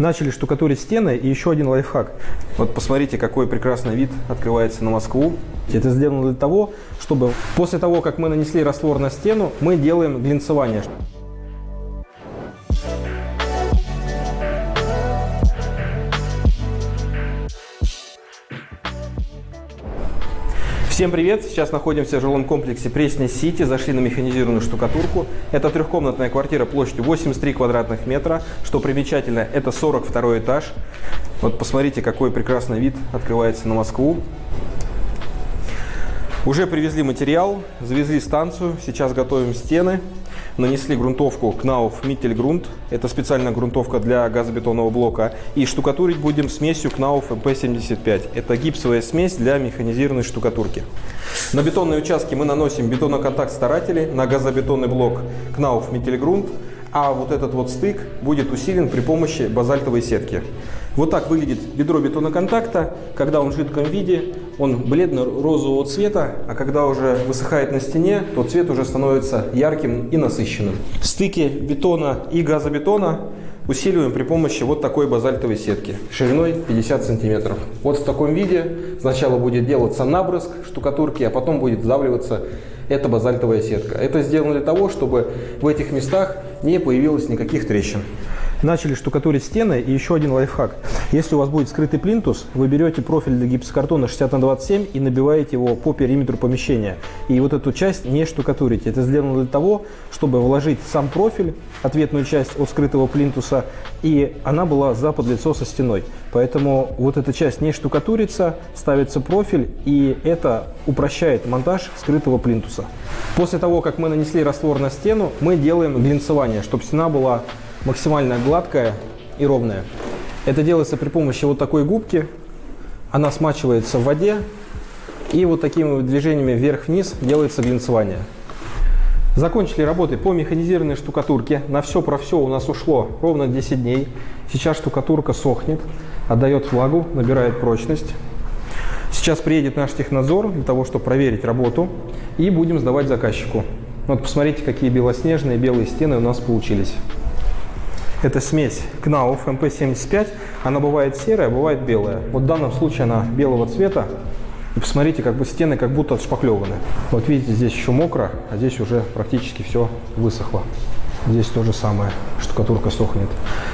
Начали штукатурить стены и еще один лайфхак. Вот посмотрите, какой прекрасный вид открывается на Москву. Это сделано для того, чтобы после того, как мы нанесли раствор на стену, мы делаем глинцевание. Всем привет! Сейчас находимся в жилом комплексе Пресня Сити. Зашли на механизированную штукатурку. Это трехкомнатная квартира площадью 83 квадратных метра. Что примечательно, это 42 этаж. Вот посмотрите, какой прекрасный вид открывается на Москву. Уже привезли материал, завезли станцию. Сейчас готовим стены нанесли грунтовку Knauf Mittelgrund. Это специальная грунтовка для газобетонного блока. И штукатурить будем смесью Knauf MP75. Это гипсовая смесь для механизированной штукатурки. На бетонные участки мы наносим бетоноконтакт старатели на газобетонный блок Knauf Mittelgrund. А вот этот вот стык будет усилен при помощи базальтовой сетки. Вот так выглядит ведро бетоноконтакта, когда он в жидком виде, он бледно-розового цвета, а когда уже высыхает на стене, то цвет уже становится ярким и насыщенным. Стыки бетона и газобетона усиливаем при помощи вот такой базальтовой сетки шириной 50 сантиметров. Вот в таком виде сначала будет делаться набрызг штукатурки, а потом будет сдавливаться эта базальтовая сетка. Это сделано для того, чтобы в этих местах не появилось никаких трещин начали штукатурить стены. И еще один лайфхак. Если у вас будет скрытый плинтус, вы берете профиль для гипсокартона 60 на 27 и набиваете его по периметру помещения. И вот эту часть не штукатурите. Это сделано для того, чтобы вложить сам профиль, ответную часть от скрытого плинтуса, и она была за подлицо со стеной. Поэтому вот эта часть не штукатурится, ставится профиль, и это упрощает монтаж скрытого плинтуса. После того, как мы нанесли раствор на стену, мы делаем глинцевание, чтобы стена была максимально гладкая и ровная. Это делается при помощи вот такой губки. Она смачивается в воде. И вот такими движениями вверх-вниз делается глинцевание. Закончили работы по механизированной штукатурке. На все про все у нас ушло ровно 10 дней. Сейчас штукатурка сохнет, отдает влагу, набирает прочность. Сейчас приедет наш технадзор для того, чтобы проверить работу. И будем сдавать заказчику. Вот посмотрите, какие белоснежные белые стены у нас получились. Это смесь Knauf MP75. Она бывает серая, бывает белая. Вот в данном случае она белого цвета. И посмотрите, как бы стены как будто отшпаклеваны. Вот видите, здесь еще мокро, а здесь уже практически все высохло. Здесь то же самое, штукатурка сохнет.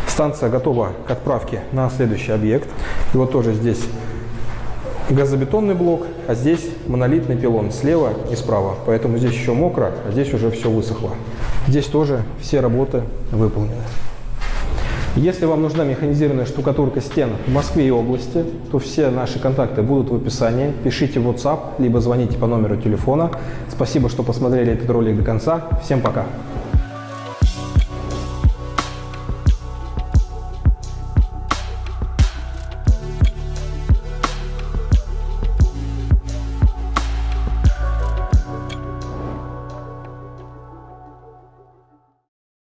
Станция готова к отправке на следующий объект. И вот тоже здесь газобетонный блок, а здесь монолитный пилон слева и справа. Поэтому здесь еще мокро, а здесь уже все высохло. Здесь тоже все работы выполнены. Если вам нужна механизированная штукатурка стен в Москве и области, то все наши контакты будут в описании. Пишите в WhatsApp, либо звоните по номеру телефона. Спасибо, что посмотрели этот ролик до конца. Всем пока!